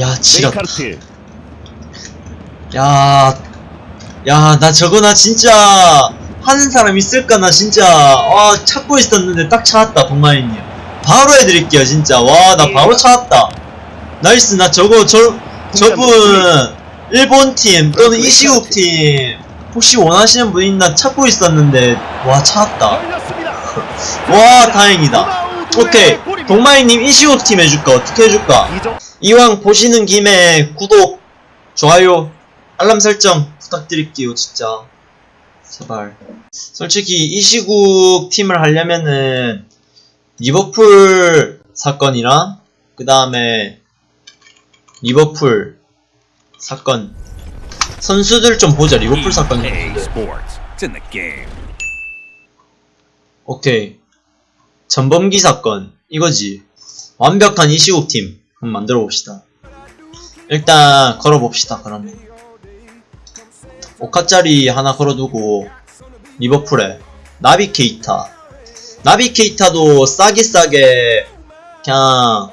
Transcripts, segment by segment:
야 지렸다 메이카르트 야, 야, 나 저거 나 진짜 하는 사람 있을까? 나 진짜 아 찾고 있었는데 딱 찾았다, 동마이님. 바로 해드릴게요, 진짜. 와, 나 바로 찾았다. 나이스, 나 저거 저 저분 일본 팀 또는 이시국 팀 혹시 원하시는 분 있나 찾고 있었는데 와 찾았다. 와 다행이다. 오케이, 동마이님 이시국 팀 해줄까? 어떻게 해줄까? 이왕 보시는 김에 구독, 좋아요, 알람 설정 부탁드릴게요, 진짜. 제발. 솔직히 이 시국 팀을 하려면은 리버풀 사건이랑 그 다음에 리버풀 사건 선수들 좀 보자. 리버풀 사건 the game. 오케이. 전범기 사건 이거지. 완벽한 이시국 팀 한번 만들어 봅시다. 일단 걸어 봅시다. 그러면 오카짜리 하나 걸어두고 리버풀에 나비 케이타. 나비 케이타도 싸게 싸게 그냥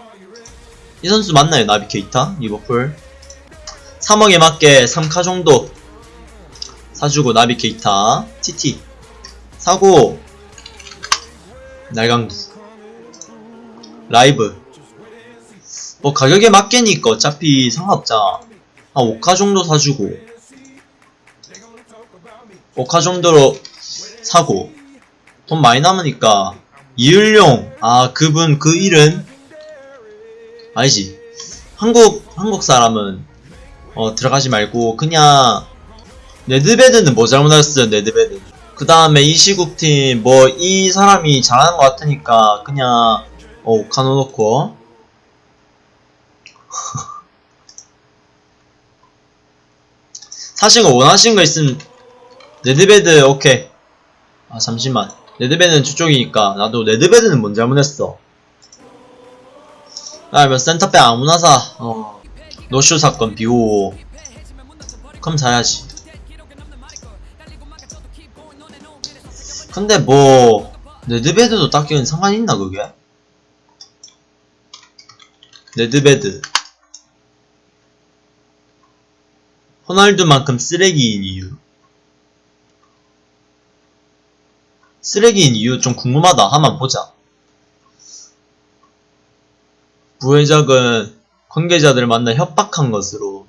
이 선수 맞나요? 나비 케이타 리버풀 3억에 맞게 3카 정도 사주고 나비 케이타 TT 사고 날강두 라이브 뭐 가격에 맞게니까 어차피 상관없잖아. 한 5카 정도 사주고. 5카 정도로 사고. 돈 많이 남으니까 이을용. 아 그분 그 일은? 아니지. 한국 한국 사람은 어 들어가지 말고 그냥 네드베드는 뭐 잘못했어요 네드베드. 그 다음에 이 시국팀 뭐 이 사람이 잘하는 것 같으니까 그냥 어 카노 놓고 사실 원하시는 거 있으면 네드베드 오케이. 아 잠시만. 네드베드는 저쪽이니까 나도 네드베드는 뭔 잘못했어. 아면 센터백 아무나 사. 어. 노쇼 사건 비오 그럼 사야지. 근데 뭐 네드베드도 딱히 상관 있나 그게? 네드베드 호날두만큼 쓰레기인 이유. 쓰레기인 이유 좀 궁금하다. 한번 보자. 부회장은 관계자들을 만나 협박한 것으로.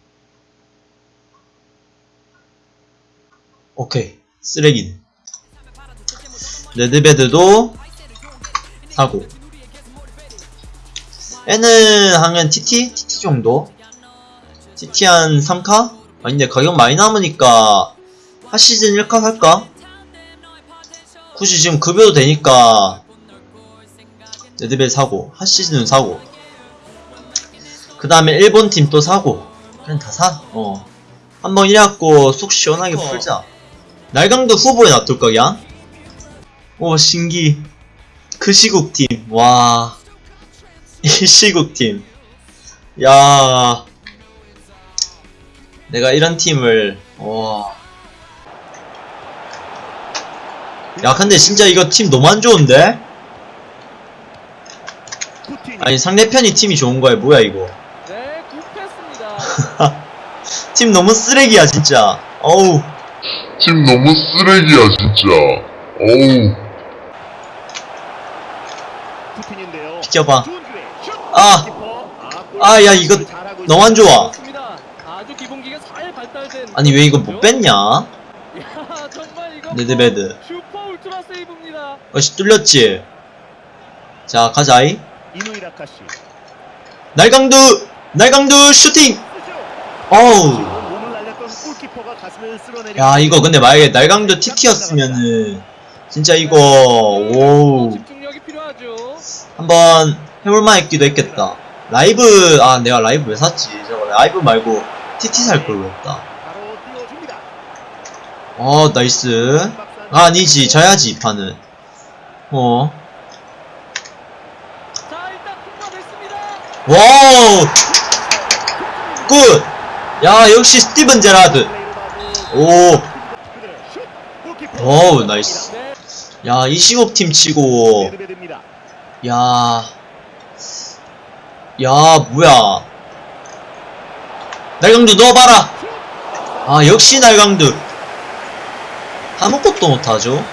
오케이. 쓰레기는 레드베드도 사고. 애는 하면 TT? TT 정도? TT 한 3카? 아닌데 가격 많이 남으니까 핫시즌 1카 살까? 굳이 지금 급여도 되니까 레드베드 사고 핫시즌은 사고 그 다음에 일본 팀 또 사고 그냥 다 사. 어. 한번 이래갖고 속 시원하게 풀자. 날강도 후보에 놔둘 거야? 오 신기. 그 시국 팀. 와. 이 시국 팀. 야. 내가 이런 팀을 와. 야 근데 진짜 이거 팀 너무 안 좋은데? 아니 상대편이 팀이 좋은 거야 뭐야 이거 네, 굽혔습니다. 팀 너무 쓰레기야 진짜 어우 팀 너무 쓰레기야 진짜. 어우. 비켜봐. 슛! 아! 아, 야, 이거 너무 안 좋아. 좋습니다. 아주 기본기가 잘 발달된. 아니 왜 이거 못 뺐냐 야, 정말 이거. 네드베드. 세이브입니다. 어씨 뚫렸지 자 가자이. 날강두 날강두 슈팅 어우 야 이거 근데 만약에 날강두 TT였으면은 진짜 이거 오우 집중력이 필요하죠. 한번 해볼만 했기도 했겠다 라이브 아 내가 라이브 왜 샀지 저거 라이브 말고 TT 살걸 그랬다. 어 nice 아, 아니지 져야지 이 판은 어. wow good! 야 역시 스티븐 제라드 오 어우, nice. 네, 야, 이 시국 팀 치고, 네드베드입니다. 야, 야, 뭐야. 날강두 넣어봐라 아 역시 날강두 아무것도 못하죠.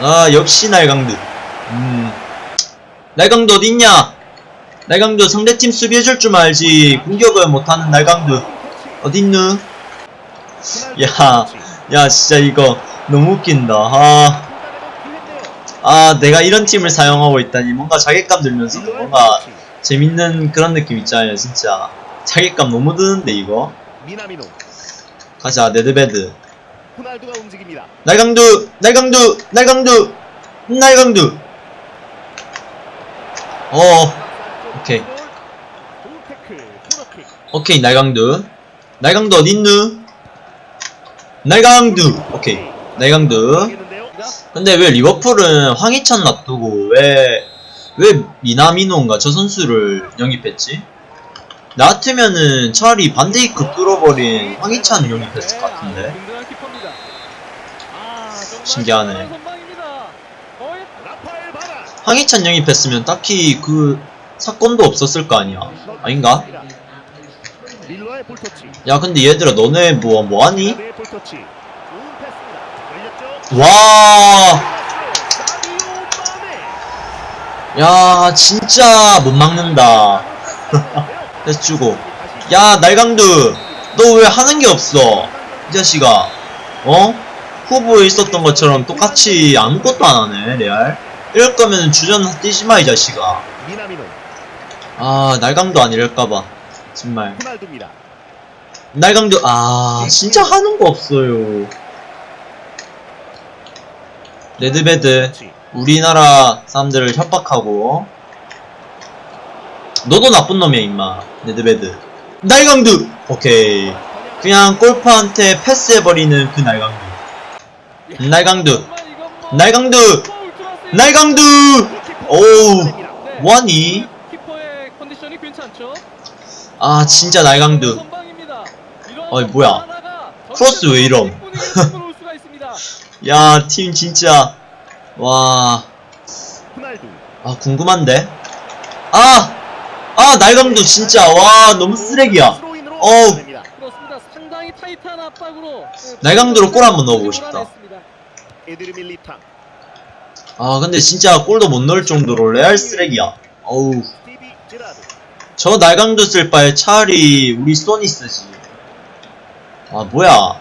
아 역시 날강두. 음. 날강두 어딨냐? 날강두 상대팀 수비해줄 줄 알지. 공격을 못하는 날강두. 어딨누? 야, 야 진짜 이거 너무 웃긴다. 아, 아 내가 이런 팀을 사용하고 있다니 뭔가 자괴감 들면서 뭔가 재밌는 그런 느낌 있잖아요 진짜. 자괴감 너무 드는데 이거. 가자 네드베드 호날두가 움직입니다. 날강두 날강두 날강두 날강두 어 오케이. 오케이 날강두 날강두 어딨누 날강두 오케이 날강두? 근데 왜 리버풀은 황희찬 놔두고 왜, 왜 미나미노인가 저 선수를 영입했지? 나 같으면은 차라리 반데이크 뚫어버린 황희찬 영입했을 것 같은데. 든든한 키퍼입니다. 아, 정말 신기하네. 황희찬 영입했으면 딱히 그 사건도 없었을 거 아니야. 아닌가? 야 근데 얘들아 너네 뭐 뭐하니? 걸렸죠? 와. 야 진짜 못 막는다. 패스 주고. 야 날강두, 너 왜 하는 게 없어? 이 자식아, 어? 후보에 있었던 것처럼 똑같이 아무것도 안 하네 레알. 이럴 거면 주전 뛰지 마 이 자식아. 아 날강도 안 이럴까봐 정말. 날강도 아 진짜 하는 거 없어요. 레드베드. 우리나라 사람들을 협박하고 너도 나쁜 놈이야 임마 레드베드 날강두 오케이 그냥 골퍼한테 패스해버리는 그 날강두 날강두 날강두. 날강두 오우 괜찮죠? 아 진짜 날강두 어이, 뭐야. 크로스 왜 이럼? 야 팀 진짜 와. 아 궁금한데 아! 아 날강두 진짜 와 너무 쓰레기야 어우. 날강도로 골 한번 넣어보고 싶다. 몰아냈습니다. 에드르 밀리탕. 아 근데 진짜 골도 못 넣을 정도로 레알 쓰레기야 어우. 저 날강도 쓸 바에 차라리 우리 소니 쓰지 아 뭐야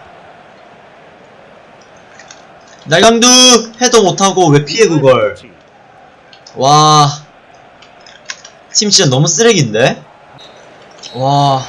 날강두 해도 못하고 왜 피해 그걸. 와 팀 진짜 너무 쓰레기인데 와